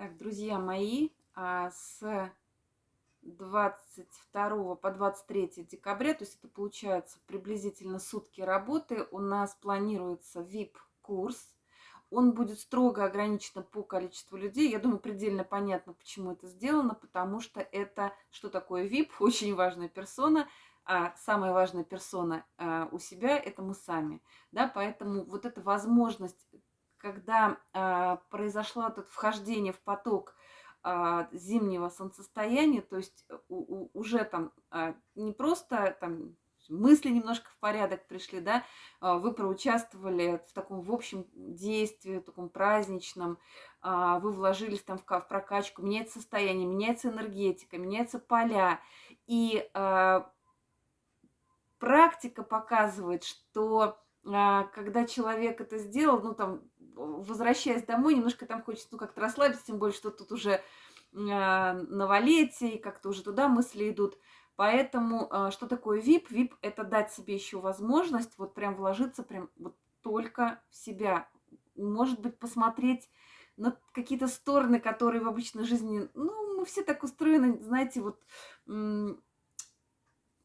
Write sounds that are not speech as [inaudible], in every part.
Так, друзья мои, а с 22 по 23 декабря, то есть это получается приблизительно сутки работы, у нас планируется VIP-курс. Он будет строго ограничен по количеству людей. Я думаю, предельно понятно, почему это сделано, потому что это, что такое VIP, [laughs] очень важная персона, а самая важная персона а, у себя – это мы сами. Да, поэтому вот эта возможность когда а, произошло это вхождение в поток а, зимнего солнцестояния, то есть у, у, уже там а, не просто там мысли немножко в порядок пришли, да, вы проучаствовали в таком в общем действии, в таком праздничном, вы вложились там в, в прокачку, меняется состояние, меняется энергетика, меняются поля, и практика показывает, что когда человек это сделал, ну там возвращаясь домой, немножко там хочется ну, как-то расслабиться, тем более, что тут уже а, новолетие, и как-то уже туда мысли идут. Поэтому а, что такое VIP? VIP – это дать себе еще возможность вот прям вложиться прям вот только в себя. Может быть, посмотреть на какие-то стороны, которые в обычной жизни, ну, мы все так устроены, знаете, вот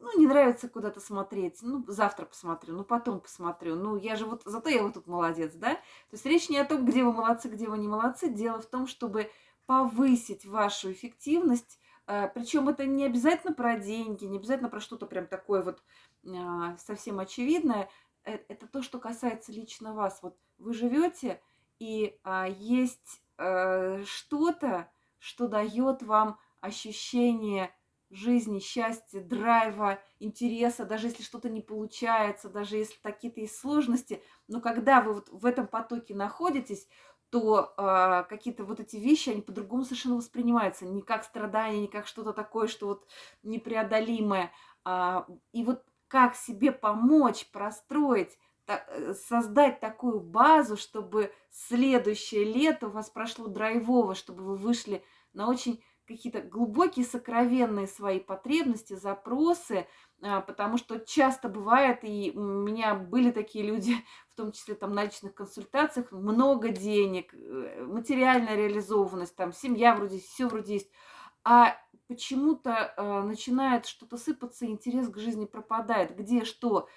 ну, не нравится куда-то смотреть, ну, завтра посмотрю, ну, потом посмотрю, ну, я же вот, зато я вот тут молодец, да? То есть речь не о том, где вы молодцы, где вы не молодцы, дело в том, чтобы повысить вашу эффективность, э, причем это не обязательно про деньги, не обязательно про что-то прям такое вот а, совсем очевидное, э, это то, что касается лично вас. Вот вы живете, и а, есть э, что-то, что дает вам ощущение жизни, счастья, драйва, интереса, даже если что-то не получается, даже если какие-то есть сложности, но когда вы вот в этом потоке находитесь, то э, какие-то вот эти вещи, они по-другому совершенно воспринимаются, не как страдание, не как что-то такое, что вот непреодолимое. А, и вот как себе помочь, простроить, так, э, создать такую базу, чтобы следующее лето у вас прошло драйвово, чтобы вы вышли на очень какие-то глубокие, сокровенные свои потребности, запросы, а, потому что часто бывает, и у меня были такие люди, [laughs] в том числе там на личных консультациях, много денег, э, материальная реализованность, там семья вроде, все вроде есть, а почему-то э, начинает что-то сыпаться, интерес к жизни пропадает, где что,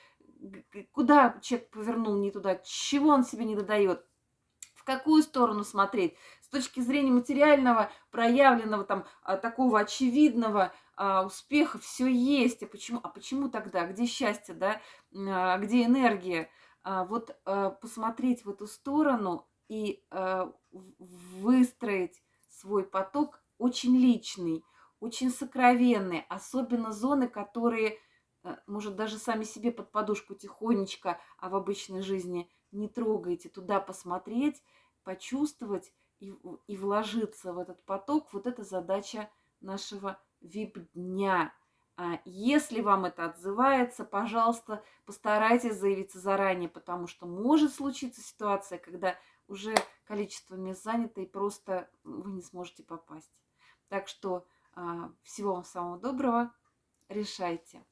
куда человек повернул не туда, чего он себе не додает, какую сторону смотреть с точки зрения материального, проявленного, там, а, такого очевидного а, успеха все есть. А почему, а почему тогда? Где счастье, да? А, где энергия? Вот посмотреть в эту сторону и выстроить свой поток очень личный, очень сокровенный, особенно зоны, которые, может, даже сами себе под подушку тихонечко, а в обычной жизни не трогаете, туда посмотреть, почувствовать и, и вложиться в этот поток, вот это задача нашего вип-дня. А если вам это отзывается, пожалуйста, постарайтесь заявиться заранее, потому что может случиться ситуация, когда уже количество мест занято и просто вы не сможете попасть. Так что а, всего вам самого доброго, решайте.